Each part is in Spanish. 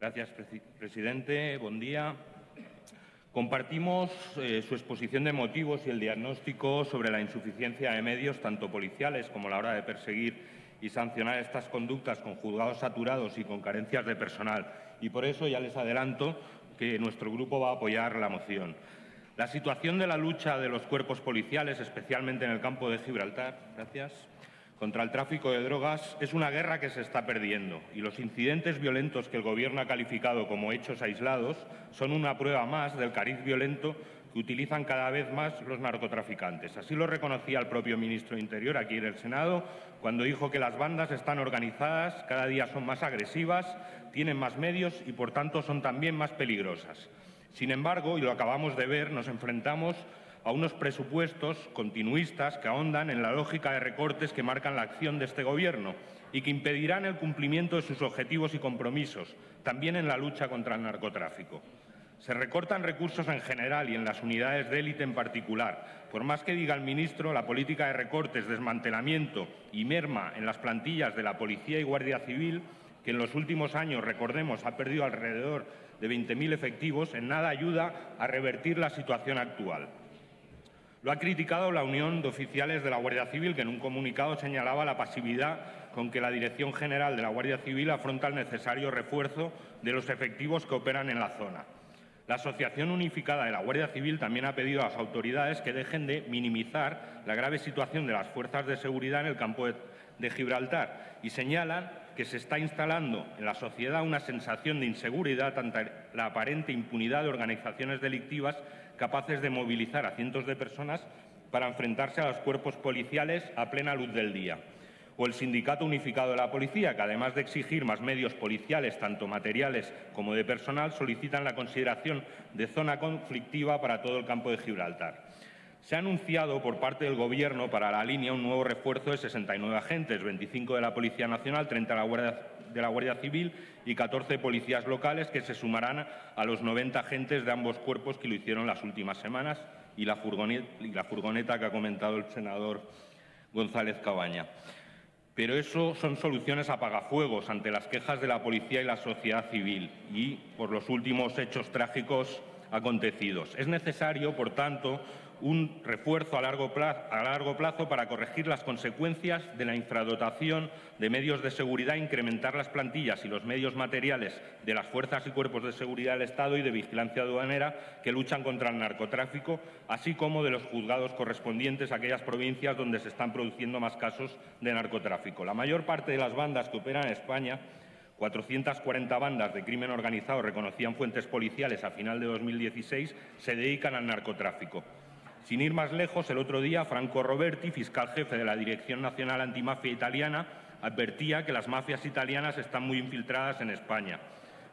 Gracias, presidente. Buen día. Compartimos eh, su exposición de motivos y el diagnóstico sobre la insuficiencia de medios, tanto policiales como a la hora de perseguir y sancionar estas conductas con juzgados saturados y con carencias de personal. Y por eso ya les adelanto que nuestro grupo va a apoyar la moción. La situación de la lucha de los cuerpos policiales, especialmente en el campo de Gibraltar, gracias, contra el tráfico de drogas es una guerra que se está perdiendo y los incidentes violentos que el Gobierno ha calificado como hechos aislados son una prueba más del cariz violento que utilizan cada vez más los narcotraficantes. Así lo reconocía el propio ministro de Interior aquí en el Senado cuando dijo que las bandas están organizadas, cada día son más agresivas, tienen más medios y, por tanto, son también más peligrosas. Sin embargo, y lo acabamos de ver, nos enfrentamos a unos presupuestos continuistas que ahondan en la lógica de recortes que marcan la acción de este Gobierno y que impedirán el cumplimiento de sus objetivos y compromisos, también en la lucha contra el narcotráfico. Se recortan recursos en general y en las unidades de élite en particular. Por más que diga el ministro, la política de recortes, desmantelamiento y merma en las plantillas de la Policía y Guardia Civil, que en los últimos años, recordemos, ha perdido alrededor de 20.000 efectivos, en nada ayuda a revertir la situación actual. Lo ha criticado la Unión de Oficiales de la Guardia Civil, que en un comunicado señalaba la pasividad con que la Dirección General de la Guardia Civil afronta el necesario refuerzo de los efectivos que operan en la zona. La Asociación Unificada de la Guardia Civil también ha pedido a las autoridades que dejen de minimizar la grave situación de las fuerzas de seguridad en el campo de, Gibraltar y señalan que se está instalando en la sociedad una sensación de inseguridad ante la aparente impunidad de organizaciones delictivas capaces de movilizar a cientos de personas para enfrentarse a los cuerpos policiales a plena luz del día. O el Sindicato Unificado de la Policía, que además de exigir más medios policiales, tanto materiales como de personal, solicitan la consideración de zona conflictiva para todo el campo de Gibraltar. Se ha anunciado por parte del Gobierno para la línea un nuevo refuerzo de 69 agentes, 25 de la Policía Nacional, 30 de la Guardia, Civil y 14 policías locales que se sumarán a los 90 agentes de ambos cuerpos que lo hicieron las últimas semanas y la furgoneta, que ha comentado el senador González Cabaña. Pero eso son soluciones apagafuegos ante las quejas de la policía y la sociedad civil y por los últimos hechos trágicos acontecidos. Es necesario, por tanto, un refuerzo a largo, plazo, para corregir las consecuencias de la infradotación de medios de seguridad, incrementar las plantillas y los medios materiales de las fuerzas y cuerpos de seguridad del Estado y de vigilancia aduanera que luchan contra el narcotráfico, así como de los juzgados correspondientes a aquellas provincias donde se están produciendo más casos de narcotráfico. La mayor parte de las bandas que operan en España 440 bandas de crimen organizado reconocían fuentes policiales a final de 2016 se dedican al narcotráfico. Sin ir más lejos, el otro día Franco Roberti, fiscal jefe de la Dirección Nacional Antimafia Italiana, advertía que las mafias italianas están muy infiltradas en España,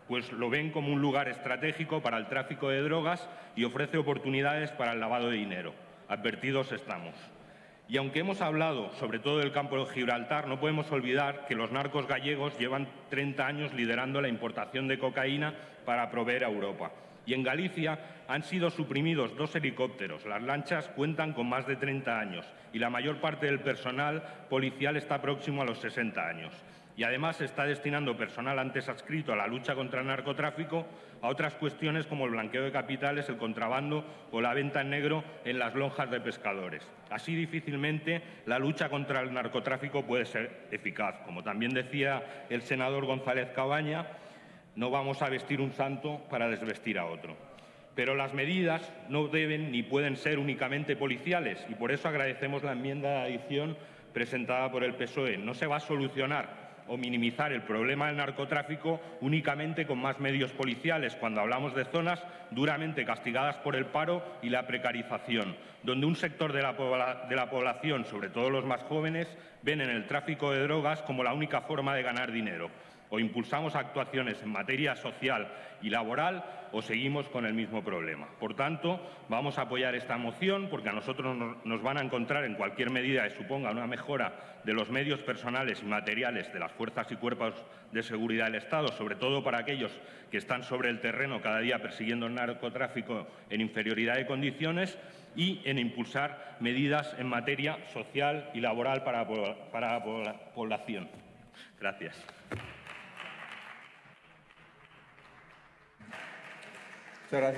pues lo ven como un lugar estratégico para el tráfico de drogas y ofrece oportunidades para el lavado de dinero. Advertidos estamos. Y aunque hemos hablado sobre todo del campo de Gibraltar, no podemos olvidar que los narcos gallegos llevan 30 años liderando la importación de cocaína para proveer a Europa y en Galicia han sido suprimidos dos helicópteros. Las lanchas cuentan con más de 30 años y la mayor parte del personal policial está próximo a los 60 años. Y además se está destinando personal antes adscrito a la lucha contra el narcotráfico a otras cuestiones como el blanqueo de capitales, el contrabando o la venta en negro en las lonjas de pescadores. Así difícilmente la lucha contra el narcotráfico puede ser eficaz. Como también decía el senador González Cabaña, no vamos a vestir un santo para desvestir a otro. Pero las medidas no deben ni pueden ser únicamente policiales y por eso agradecemos la enmienda de adición presentada por el PSOE. No se va a solucionar o minimizar el problema del narcotráfico únicamente con más medios policiales cuando hablamos de zonas duramente castigadas por el paro y la precarización, donde un sector de la, de la población, sobre todo los más jóvenes, ven en el tráfico de drogas como la única forma de ganar dinero o impulsamos actuaciones en materia social y laboral o seguimos con el mismo problema. Por tanto, vamos a apoyar esta moción porque a nosotros nos van a encontrar en cualquier medida que suponga una mejora de los medios personales y materiales de las fuerzas y cuerpos de seguridad del Estado, sobre todo para aquellos que están sobre el terreno cada día persiguiendo el narcotráfico en inferioridad de condiciones y en impulsar medidas en materia social y laboral para, para la población. Gracias. Muchas gracias.